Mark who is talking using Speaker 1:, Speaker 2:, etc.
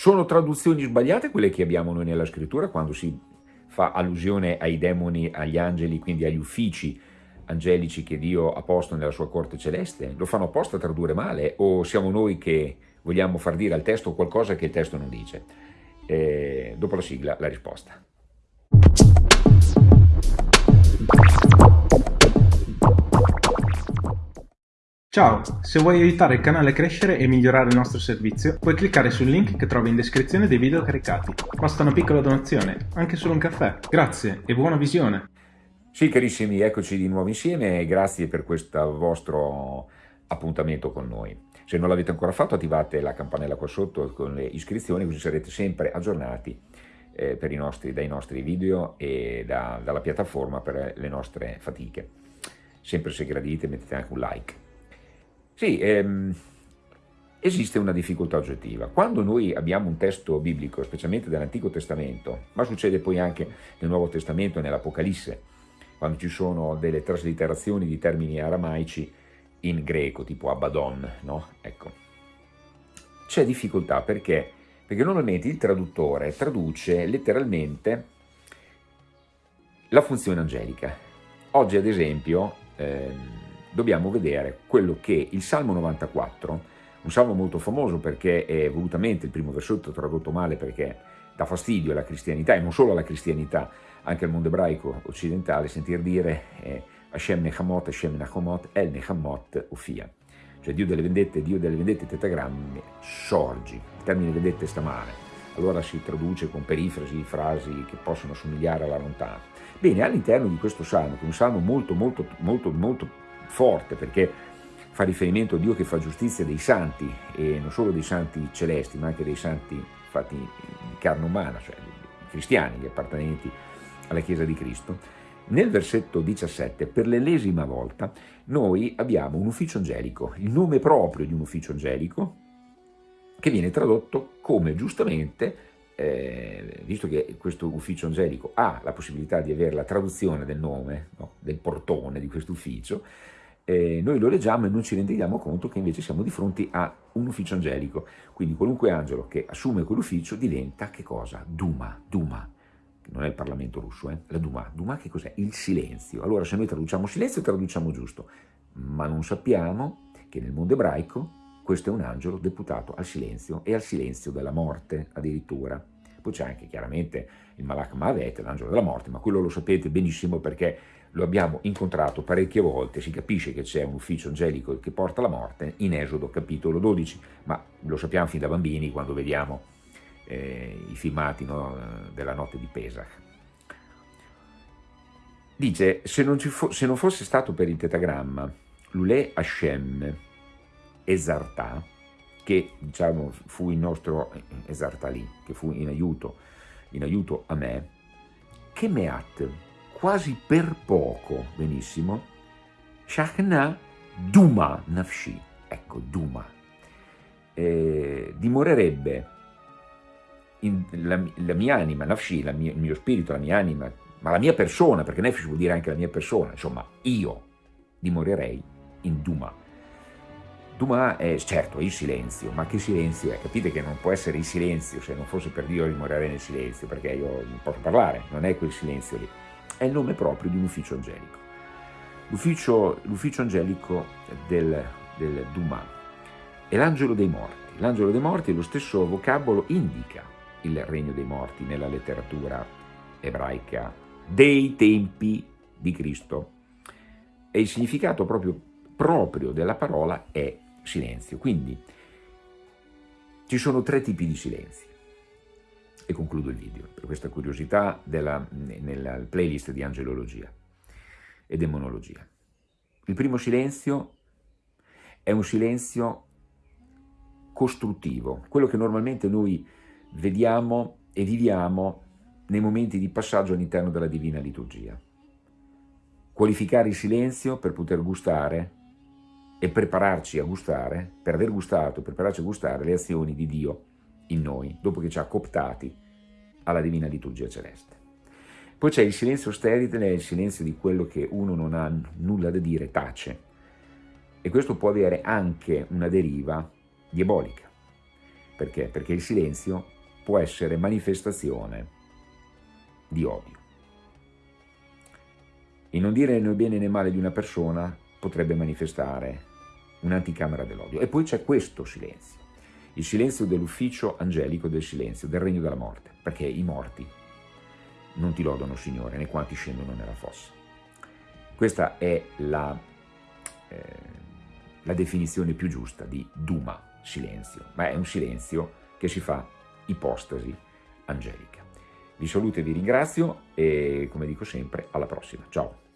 Speaker 1: Sono traduzioni sbagliate quelle che abbiamo noi nella scrittura quando si fa allusione ai demoni, agli angeli, quindi agli uffici angelici che Dio ha posto nella sua corte celeste? Lo fanno apposta a tradurre male o siamo noi che vogliamo far dire al testo qualcosa che il testo non dice? Eh, dopo la sigla la risposta.
Speaker 2: Ciao, se vuoi aiutare il canale a crescere e migliorare il nostro servizio, puoi cliccare sul link che trovi in descrizione dei video caricati. Basta una piccola donazione, anche solo un caffè. Grazie e buona visione!
Speaker 1: Sì carissimi, eccoci di nuovo insieme e grazie per questo vostro appuntamento con noi. Se non l'avete ancora fatto attivate la campanella qua sotto con le iscrizioni così sarete sempre aggiornati eh, nostri, dai nostri video e da, dalla piattaforma per le nostre fatiche. Sempre se gradite mettete anche un like. Sì, ehm, esiste una difficoltà oggettiva. Quando noi abbiamo un testo biblico, specialmente dell'Antico Testamento, ma succede poi anche nel Nuovo Testamento e nell'Apocalisse, quando ci sono delle traslitterazioni di termini aramaici in greco, tipo Abaddon, no? Ecco. C'è difficoltà perché? Perché normalmente il traduttore traduce letteralmente la funzione angelica. Oggi, ad esempio, ehm, dobbiamo vedere quello che il Salmo 94, un salmo molto famoso perché è volutamente il primo versetto tradotto male perché dà fastidio alla cristianità e non solo alla cristianità, anche al mondo ebraico occidentale, sentir dire eh, Hashem Nechamot, Hashem Nachomot, El Nechamot Ufia. Cioè Dio delle vendette, Dio delle vendette, tetagrammi, sorgi. Il termine vendette sta male. Allora si traduce con perifrasi, frasi che possono somigliare alla lontana. Bene, all'interno di questo salmo, che è un salmo molto, molto, molto, molto forte perché fa riferimento a Dio che fa giustizia dei santi e non solo dei santi celesti ma anche dei santi fatti in carne umana, cioè i cristiani, gli appartenenti alla Chiesa di Cristo. Nel versetto 17, per l'ennesima volta, noi abbiamo un ufficio angelico, il nome proprio di un ufficio angelico, che viene tradotto come giustamente, eh, visto che questo ufficio angelico ha la possibilità di avere la traduzione del nome, no, del portone di questo ufficio, eh, noi lo leggiamo e non ci rendiamo conto che invece siamo di fronte a un ufficio angelico. Quindi qualunque angelo che assume quell'ufficio diventa che cosa? Duma, Duma. Non è il Parlamento russo, eh? la Duma. Duma che cos'è? Il silenzio. Allora se noi traduciamo silenzio, traduciamo giusto. Ma non sappiamo che nel mondo ebraico questo è un angelo deputato al silenzio e al silenzio della morte addirittura. Poi c'è anche chiaramente il Malach Mavet, l'angelo della morte, ma quello lo sapete benissimo perché lo abbiamo incontrato parecchie volte, si capisce che c'è un ufficio angelico che porta la morte in Esodo capitolo 12, ma lo sappiamo fin da bambini quando vediamo eh, i filmati no, della notte di Pesach. Dice, se non, se non, fosse stato per il tetagramma, Lule Hashem Esartà, che diciamo fu il nostro Esartà lì, che fu in aiuto, in aiuto a me, che Meat, quasi per poco, benissimo, Shachna Duma Nafshi, ecco Duma, eh, dimorerebbe in, la, la, mia anima, Nafshi, la mia, il mio spirito, la mia anima, ma la mia persona, perché Nefesh vuol dire anche la mia persona, insomma, io dimorerei in Duma. Duma è, certo, è il silenzio, ma che silenzio è? Capite che non può essere il silenzio, se non fosse per Dio dimorerei nel silenzio, perché io non posso parlare, non è quel silenzio lì è il nome proprio di un ufficio angelico. L'ufficio angelico del, del Duma è l'angelo dei morti. L'angelo dei morti, lo stesso vocabolo, indica il regno dei morti nella letteratura ebraica dei tempi di Cristo. E il significato proprio, proprio della parola è silenzio. Quindi ci sono tre tipi di silenzi e concludo il video per questa curiosità della, nella playlist di angelologia e demonologia. Il primo silenzio è un silenzio costruttivo, quello che normalmente noi vediamo e viviamo nei momenti di passaggio all'interno della divina liturgia. Qualificare il silenzio per poter gustare e prepararci a gustare, per aver gustato, prepararci a gustare le azioni di Dio in noi, dopo che ci ha cooptati alla divina liturgia celeste. Poi c'è il silenzio sterile, il silenzio di quello che uno non ha nulla da dire, tace. E questo può avere anche una deriva diabolica, Perché? Perché il silenzio può essere manifestazione di odio. Il non dire né bene né male di una persona potrebbe manifestare un'anticamera dell'odio. E poi c'è questo silenzio, il silenzio dell'ufficio angelico del silenzio, del regno della morte, perché i morti non ti lodano, Signore, né quanti scendono nella fossa. Questa è la, eh, la definizione più giusta di Duma, silenzio, ma è un silenzio che si fa ipostasi angelica. Vi saluto e vi ringrazio e come dico sempre alla prossima. Ciao!